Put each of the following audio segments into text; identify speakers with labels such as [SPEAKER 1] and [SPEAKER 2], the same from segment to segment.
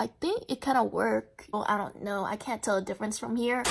[SPEAKER 1] I think it kind of worked. Well, I don't know. I can't tell the difference from here.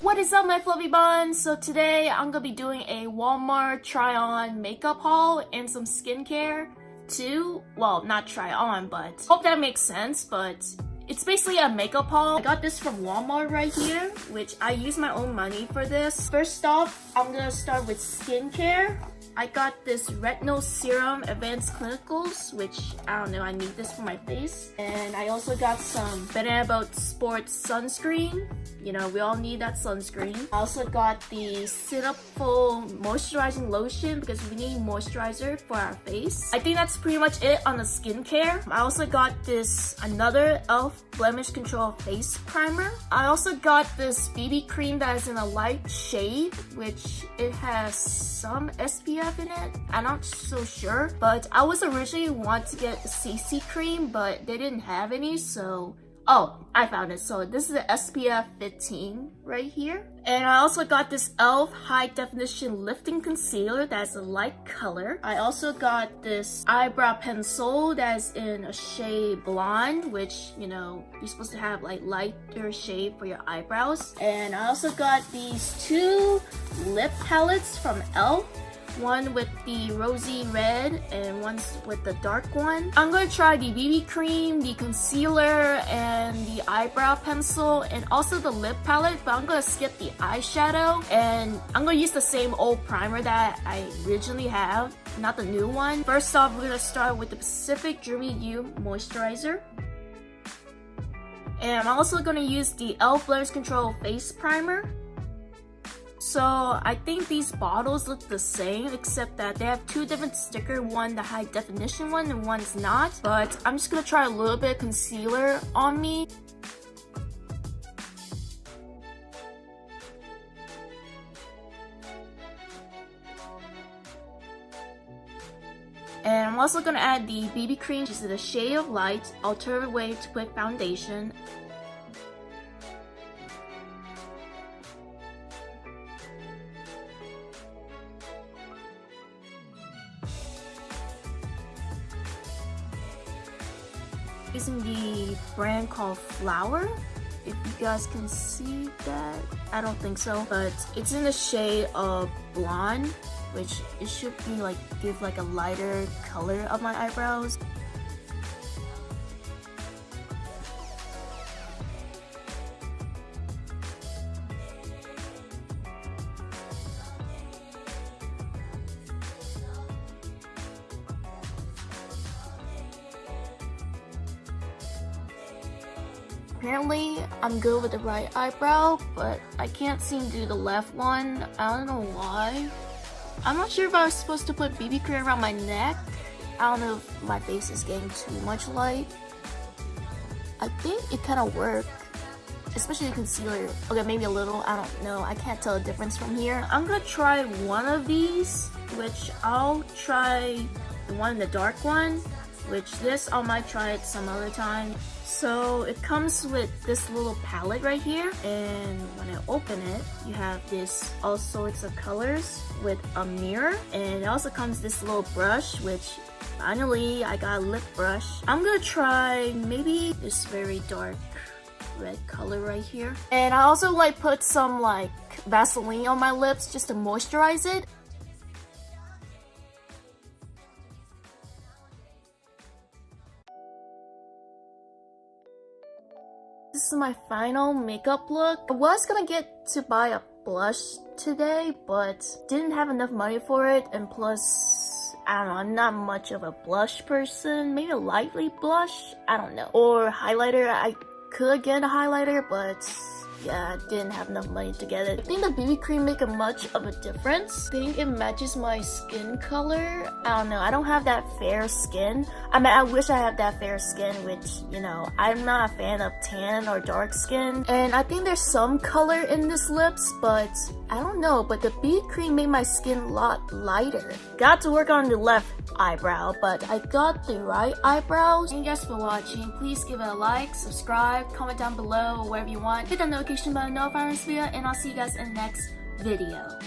[SPEAKER 1] What is up my fluffy buns? So today I'm gonna be doing a Walmart try on makeup haul and some skincare too. Well, not try on, but hope that makes sense, but it's basically a makeup haul. I got this from Walmart right here, which I use my own money for this. First off, I'm gonna start with skincare. I got this retinol serum advanced clinicals which I don't know I need this for my face and I also got some Banana Boat Sports sunscreen you know we all need that sunscreen I also got the Cetaphil moisturizing lotion because we need moisturizer for our face I think that's pretty much it on the skincare I also got this another e.l.f. blemish control face primer I also got this BB cream that is in a light shade which it has some SPF in it. I'm not so sure, but I was originally want to get CC cream, but they didn't have any, so Oh, I found it. So this is the SPF 15 right here. And I also got this e.l.f. High Definition Lifting Concealer that's a light color. I also got this eyebrow pencil that's in a shade blonde, which, you know, you're supposed to have like lighter shade for your eyebrows. And I also got these two lip palettes from e.l.f one with the rosy red and one with the dark one. I'm going to try the BB cream, the concealer, and the eyebrow pencil, and also the lip palette, but I'm going to skip the eyeshadow, and I'm going to use the same old primer that I originally have, not the new one. First off, we're going to start with the Pacific Dreamy You Moisturizer. And I'm also going to use the e.l.f. Blemish Control Face Primer. So I think these bottles look the same except that they have two different sticker, one the high definition one and one's not. But I'm just gonna try a little bit of concealer on me. And I'm also gonna add the BB cream, which is the shade of light, alternative way to put foundation. Using the brand called Flower. If you guys can see that, I don't think so, but it's in the shade of blonde, which it should be like give like a lighter color of my eyebrows. Apparently, I'm good with the right eyebrow, but I can't seem to do the left one. I don't know why. I'm not sure if I was supposed to put BB cream around my neck. I don't know if my face is getting too much light. I think it kind of worked, especially the concealer. Okay, maybe a little, I don't know. I can't tell the difference from here. I'm gonna try one of these, which I'll try the one the dark one, which this I might try it some other time. So it comes with this little palette right here and when I open it you have this all sorts of colors with a mirror and it also comes this little brush which finally I got a lip brush. I'm gonna try maybe this very dark red color right here. And I also like put some like Vaseline on my lips just to moisturize it. This is my final makeup look. I was gonna get to buy a blush today, but didn't have enough money for it. And plus, I don't know, I'm not much of a blush person. Maybe a lightly blush? I don't know. Or highlighter. I could get a highlighter, but yeah, I didn't have enough money to get it. I think the BB cream make a much of a difference. I think it matches my skin color. I don't know, I don't have that fair skin. I mean, I wish I had that fair skin, which, you know, I'm not a fan of tan or dark skin. And I think there's some color in this lips, but I don't know, but the BB cream made my skin a lot lighter. Got to work on the left eyebrow, but I got the right eyebrows. Thank you guys for watching. Please give it a like, subscribe, comment down below, wherever you want. Hit that notification bell to know if video, and I'll see you guys in the next video.